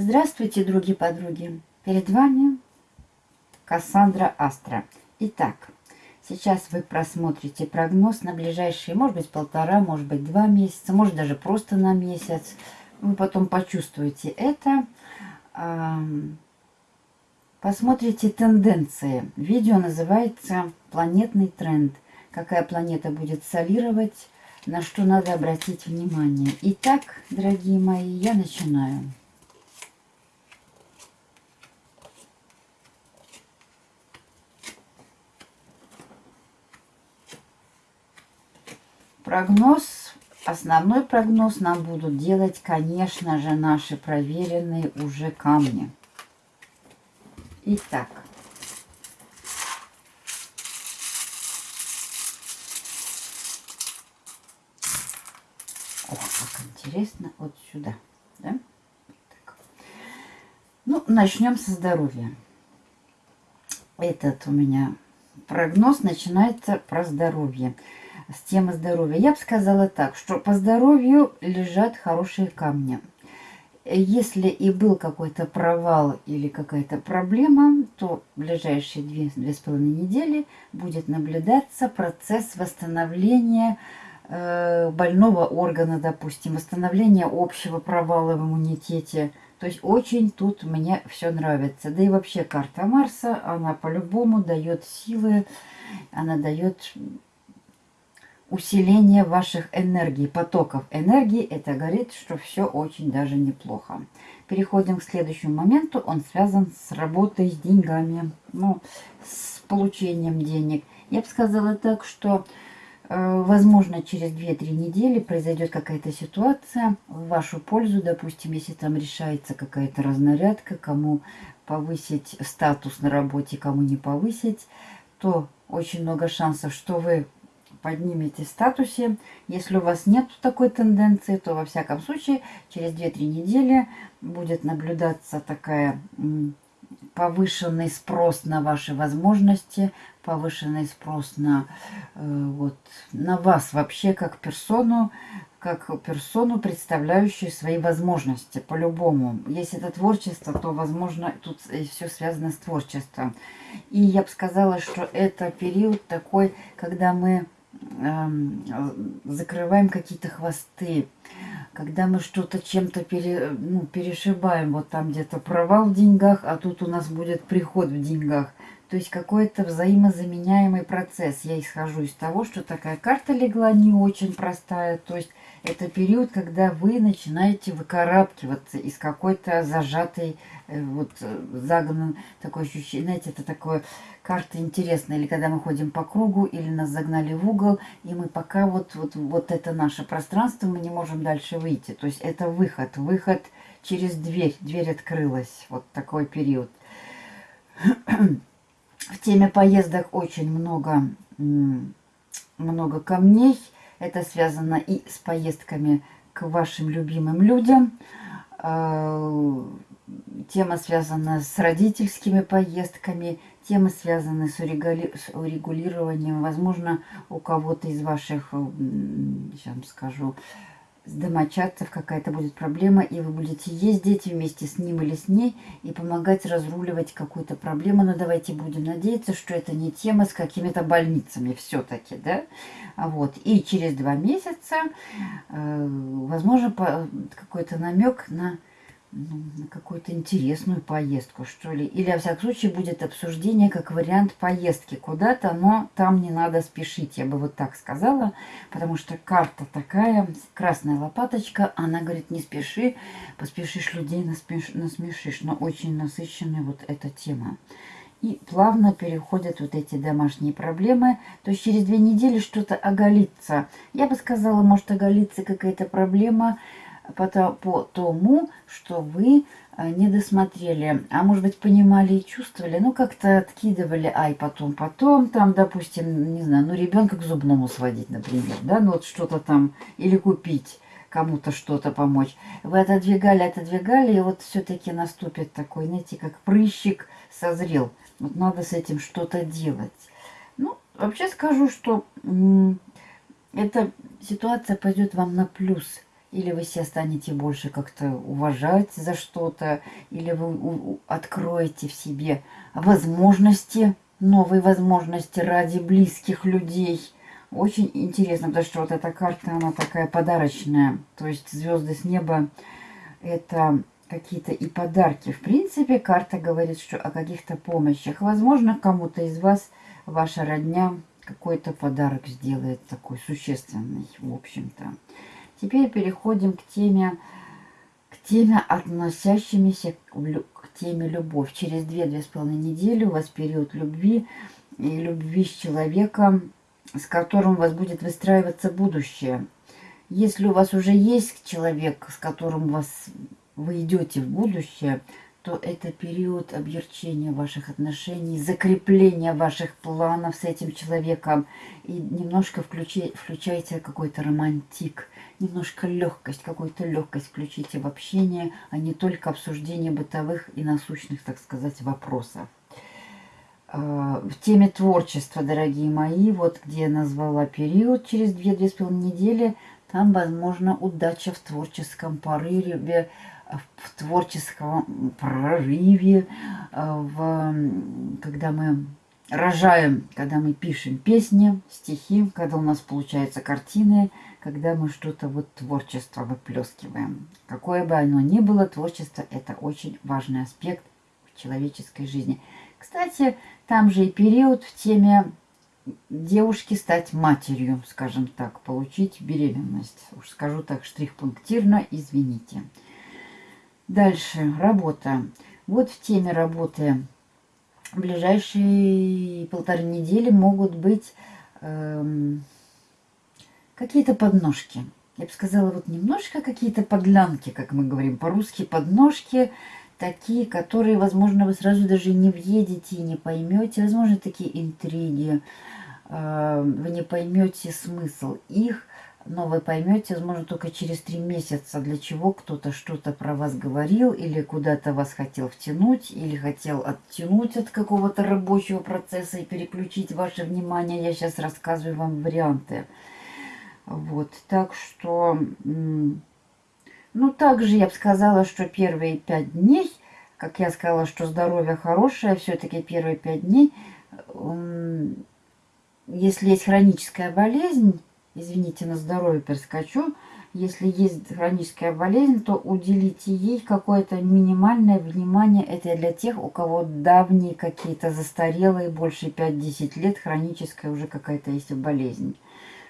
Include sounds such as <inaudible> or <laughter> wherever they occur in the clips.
Здравствуйте, другие подруги! Перед вами Кассандра Астра. Итак, сейчас вы просмотрите прогноз на ближайшие, может быть, полтора, может быть, два месяца, может, даже просто на месяц. Вы потом почувствуете это. Посмотрите тенденции. Видео называется «Планетный тренд». Какая планета будет солировать, на что надо обратить внимание. Итак, дорогие мои, я начинаю. Прогноз, основной прогноз нам будут делать, конечно же, наши проверенные уже камни. Итак. О, как интересно. Вот сюда. Да? Так. Ну, начнем со здоровья. Этот у меня прогноз начинается про здоровье с темы здоровья. Я бы сказала так, что по здоровью лежат хорошие камни. Если и был какой-то провал или какая-то проблема, то в ближайшие две, две с половиной недели будет наблюдаться процесс восстановления э, больного органа, допустим, восстановления общего провала в иммунитете. То есть очень тут мне все нравится. Да и вообще карта Марса, она по-любому дает силы, она дает усиление ваших энергий, потоков энергии, это говорит, что все очень даже неплохо. Переходим к следующему моменту. Он связан с работой, с деньгами, ну, с получением денег. Я бы сказала так, что, э, возможно, через 2-3 недели произойдет какая-то ситуация в вашу пользу. Допустим, если там решается какая-то разнарядка, кому повысить статус на работе, кому не повысить, то очень много шансов, что вы поднимете статусе. Если у вас нет такой тенденции, то во всяком случае через 2-3 недели будет наблюдаться такая повышенный спрос на ваши возможности, повышенный спрос на, э, вот, на вас вообще как персону, как персону, представляющую свои возможности по-любому. Если это творчество, то, возможно, тут все связано с творчеством. И я бы сказала, что это период такой, когда мы закрываем какие-то хвосты, когда мы что-то чем-то пере, ну, перешибаем, вот там где-то провал в деньгах, а тут у нас будет приход в деньгах. То есть какой-то взаимозаменяемый процесс. Я исхожу из того, что такая карта легла не очень простая. То есть это период, когда вы начинаете выкарабкиваться из какой-то зажатой, э, вот э, загнан, такое ощущение, знаете, это такое карта интересная, или когда мы ходим по кругу, или нас загнали в угол, и мы пока вот, вот, вот это наше пространство, мы не можем дальше выйти. То есть это выход, выход через дверь, дверь открылась, вот такой период. В теме поездок очень много, много камней, это связано и с поездками к вашим любимым людям. Тема связана с родительскими поездками. Тема связана с, урегулированием. Возможно, у кого-то из ваших, сейчас вам скажу, с домочадцев какая-то будет проблема, и вы будете ездить вместе с ним или с ней и помогать разруливать какую-то проблему. Но давайте будем надеяться, что это не тема с какими-то больницами все-таки, да? Вот. И через два месяца, э, возможно, какой-то намек на на какую-то интересную поездку, что ли. Или, во всяком случае, будет обсуждение как вариант поездки куда-то, но там не надо спешить, я бы вот так сказала, потому что карта такая, красная лопаточка, она говорит, не спеши, поспешишь людей насмеш, насмешишь, но очень насыщенная вот эта тема. И плавно переходят вот эти домашние проблемы. То есть через две недели что-то оголится. Я бы сказала, может оголиться какая-то проблема, по, по тому, что вы э, не досмотрели, а может быть понимали и чувствовали, ну как-то откидывали, ай, потом, потом, там, допустим, не знаю, ну ребенка к зубному сводить, например, да, ну вот что-то там, или купить кому-то что-то помочь. Вы отодвигали, отодвигали, и вот все-таки наступит такой, знаете, как прыщик созрел. Вот надо с этим что-то делать. Ну, вообще скажу, что эта ситуация пойдет вам на плюс – или вы себя станете больше как-то уважать за что-то, или вы откроете в себе возможности, новые возможности ради близких людей. Очень интересно, потому что вот эта карта, она такая подарочная. То есть звезды с неба – это какие-то и подарки. В принципе, карта говорит, что о каких-то помощях. Возможно, кому-то из вас ваша родня какой-то подарок сделает такой существенный, в общем-то. Теперь переходим к теме, к теме, относящимися к, теме любовь. Через 2-2,5 недели у вас период любви и любви с человеком, с которым у вас будет выстраиваться будущее. Если у вас уже есть человек, с которым вас, вы идете в будущее, то это период объерчения ваших отношений, закрепления ваших планов с этим человеком. И немножко включи, включайте какой-то романтик, немножко легкость, какую-то легкость включите в общение, а не только обсуждение бытовых и насущных, так сказать, вопросов. А, в теме творчества, дорогие мои, вот где я назвала период через 2-2,5 недели, там, возможно, удача в творческом порыве, в творческом прорыве, а, в, когда мы рожаем, когда мы пишем песни, стихи, когда у нас получаются картины, когда мы что-то вот творчество выплескиваем. Какое бы оно ни было, творчество – это очень важный аспект в человеческой жизни. Кстати, там же и период в теме девушки стать матерью, скажем так, получить беременность. Уж скажу так штрих-пунктирно, извините. Дальше, работа. Вот в теме работы в ближайшие полторы недели могут быть эм, какие-то подножки. Я бы сказала, вот немножко какие-то подлянки, как мы говорим по-русски, подножки, такие, которые, возможно, вы сразу даже не въедете и не поймете. Возможно, такие интриги, э, вы не поймете смысл их но вы поймете, возможно, только через три месяца, для чего кто-то что-то про вас говорил, или куда-то вас хотел втянуть, или хотел оттянуть от какого-то рабочего процесса и переключить ваше внимание. Я сейчас рассказываю вам варианты. Вот, так что, ну, также я бы сказала, что первые пять дней, как я сказала, что здоровье хорошее, все-таки первые пять дней, если есть хроническая болезнь, извините, на здоровье перескочу. Если есть хроническая болезнь, то уделите ей какое-то минимальное внимание. Это для тех, у кого давние какие-то застарелые, больше 5-10 лет, хроническая уже какая-то есть болезнь.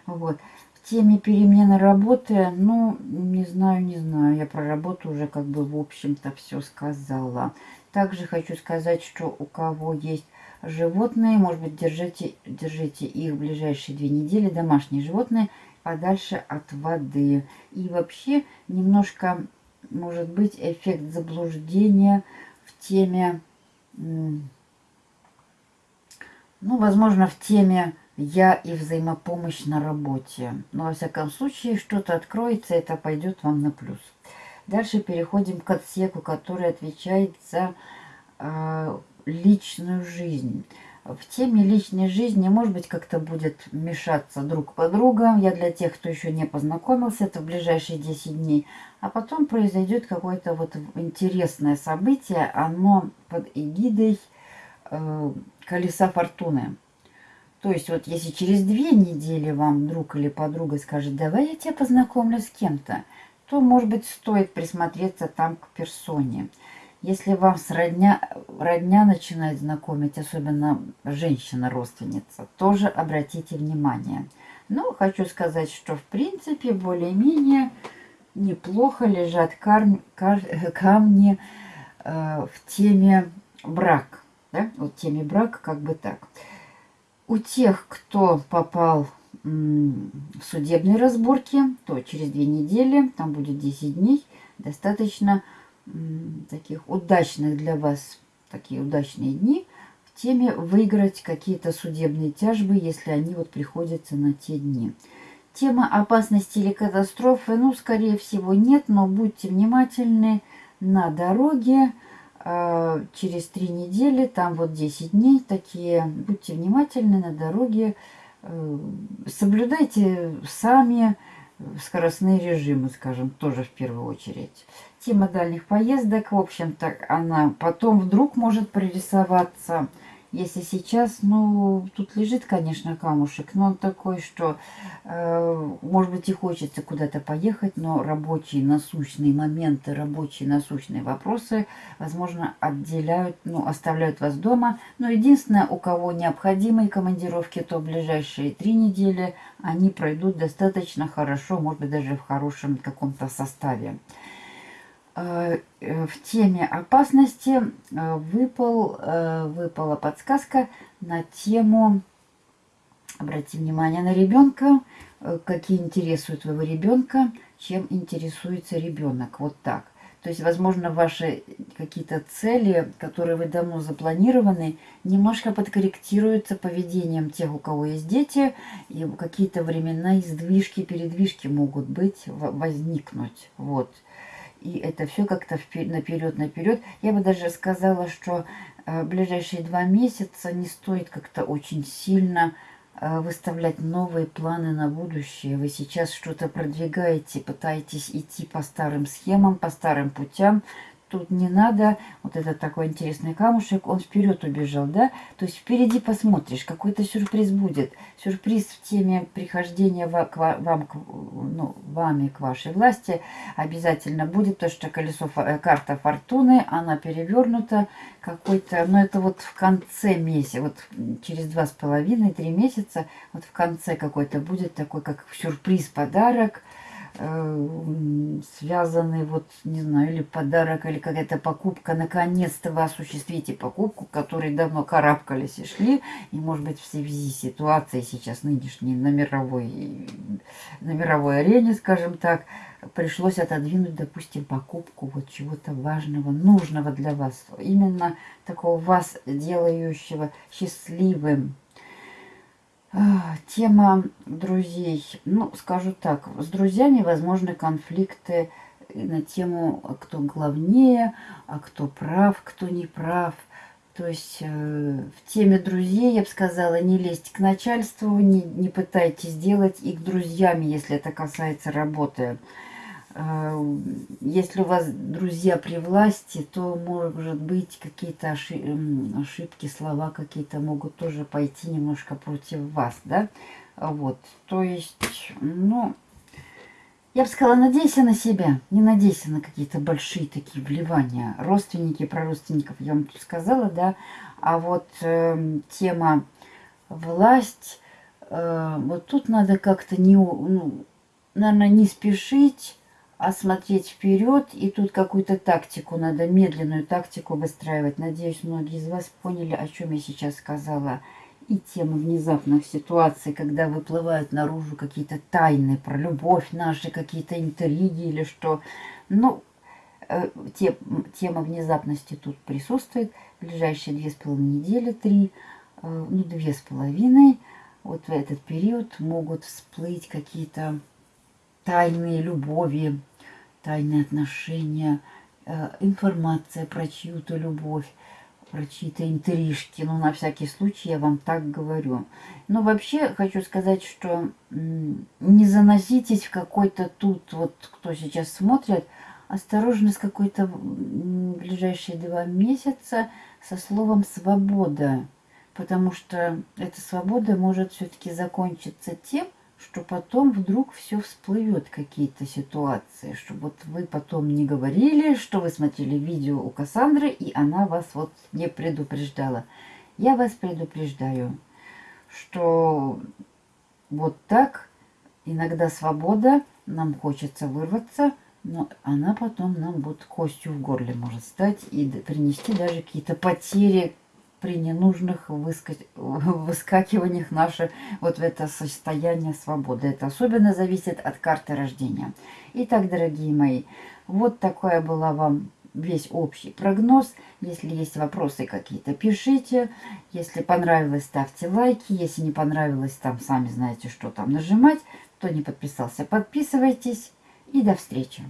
Вот. В теме перемены работы, ну, не знаю, не знаю. Я про работу уже как бы в общем-то все сказала. Также хочу сказать, что у кого есть животные, может быть, держите, держите их в ближайшие две недели, домашние животные, подальше от воды. И вообще немножко, может быть, эффект заблуждения в теме, ну, возможно, в теме «я» и взаимопомощь на работе. Но, во всяком случае, что-то откроется, это пойдет вам на плюс. Дальше переходим к отсеку, который отвечает за э, личную жизнь. В теме личной жизни, может быть, как-то будет мешаться друг по другу. Я для тех, кто еще не познакомился, это в ближайшие 10 дней. А потом произойдет какое-то вот интересное событие. Оно под эгидой э, колеса фортуны. То есть вот если через две недели вам друг или подруга скажет, давай я тебя познакомлю с кем-то, то, может быть, стоит присмотреться там к персоне. Если вам с родня, родня начинает знакомить, особенно женщина-родственница, тоже обратите внимание. Но хочу сказать, что в принципе более-менее неплохо лежат кар, кар, <laughs> камни э, в теме брак. Да? Вот теме брак как бы так. У тех, кто попал в судебные разборки, то через две недели, там будет 10 дней, достаточно таких удачных для вас, такие удачные дни в теме выиграть какие-то судебные тяжбы, если они вот приходятся на те дни. Тема опасности или катастрофы, ну, скорее всего, нет, но будьте внимательны на дороге. А, через три недели, там вот 10 дней такие, будьте внимательны на дороге. Э, соблюдайте сами скоростные режимы, скажем, тоже в первую очередь. Тема дальних поездок, в общем-то, она потом вдруг может прорисоваться если сейчас, ну, тут лежит, конечно, камушек, но он такой, что, э, может быть, и хочется куда-то поехать, но рабочие насущные моменты, рабочие насущные вопросы, возможно, отделяют, ну, оставляют вас дома. Но единственное, у кого необходимые командировки, то ближайшие три недели они пройдут достаточно хорошо, может быть, даже в хорошем каком-то составе. Э, в теме опасности э, выпал, э, выпала подсказка на тему, обратите внимание на ребенка, какие интересуют твоего ребенка, чем интересуется ребенок. Вот так. То есть, возможно, ваши какие-то цели, которые вы давно запланированы, немножко подкорректируются поведением тех, у кого есть дети, и какие-то времена издвижки, передвижки могут быть, возникнуть. Вот и это все как-то наперед-наперед. Я бы даже сказала, что э, ближайшие два месяца не стоит как-то очень сильно э, выставлять новые планы на будущее. Вы сейчас что-то продвигаете, пытаетесь идти по старым схемам, по старым путям, тут не надо, вот этот такой интересный камушек, он вперед убежал, да? То есть впереди посмотришь, какой-то сюрприз будет. Сюрприз в теме прихождения к вам, к, ну, вами к вашей власти обязательно будет, то что колесо, э, карта фортуны, она перевернута, какой-то, ну это вот в конце месяца, вот через два с половиной, три месяца, вот в конце какой-то будет такой, как сюрприз, подарок, Э, связанный, вот, не знаю, или подарок, или какая-то покупка. Наконец-то вы осуществите покупку, которой давно карабкались и шли. И, может быть, в связи с ситуацией сейчас нынешней на мировой, на мировой арене, скажем так, пришлось отодвинуть, допустим, покупку вот чего-то важного, нужного для вас. Именно такого вас делающего счастливым тема друзей. Ну, скажу так, с друзьями возможны конфликты на тему, а кто главнее, а кто прав, кто не прав. То есть э, в теме друзей, я бы сказала, не лезть к начальству, не, не пытайтесь делать их друзьями, если это касается работы. А, если у вас друзья при власти, то, может быть, какие-то ошибки, слова какие-то могут тоже пойти немножко против вас, да? Вот, то есть, ну, я бы сказала, надейся на себя, не надейся на какие-то большие такие вливания. Родственники, про родственников я вам тут сказала, да, а вот э, тема власть, э, вот тут надо как-то не, ну, наверное, не спешить, а смотреть вперед. И тут какую-то тактику надо, медленную тактику выстраивать. Надеюсь, многие из вас поняли, о чем я сейчас сказала. И тема внезапных ситуаций, когда выплывают наружу какие-то тайны про любовь наши, какие-то интриги или что. Ну, э, те, тема внезапности тут присутствует. Ближайшие две с половиной недели, три, э, ну, две с половиной, вот в этот период могут всплыть какие-то тайные любови, тайные отношения, э, информация про чью-то любовь, про чьи-то интрижки. Ну, на всякий случай я вам так говорю. Но вообще хочу сказать, что не заноситесь в какой-то тут, вот кто сейчас смотрит, осторожно с какой-то ближайшие два месяца со словом «свобода». Потому что эта свобода может все-таки закончиться тем, что потом вдруг все всплывет, какие-то ситуации, чтобы вот вы потом не говорили, что вы смотрели видео у Кассандры, и она вас вот не предупреждала. Я вас предупреждаю, что вот так иногда свобода, нам хочется вырваться, но она потом нам вот костью в горле может стать и принести даже какие-то потери, при ненужных выска... <laughs> выскакиваниях наше вот в это состояние свободы. Это особенно зависит от карты рождения. Итак, дорогие мои, вот такая была вам весь общий прогноз. Если есть вопросы какие-то, пишите. Если понравилось, ставьте лайки. Если не понравилось, там сами знаете, что там нажимать. Кто не подписался, подписывайтесь. И до встречи.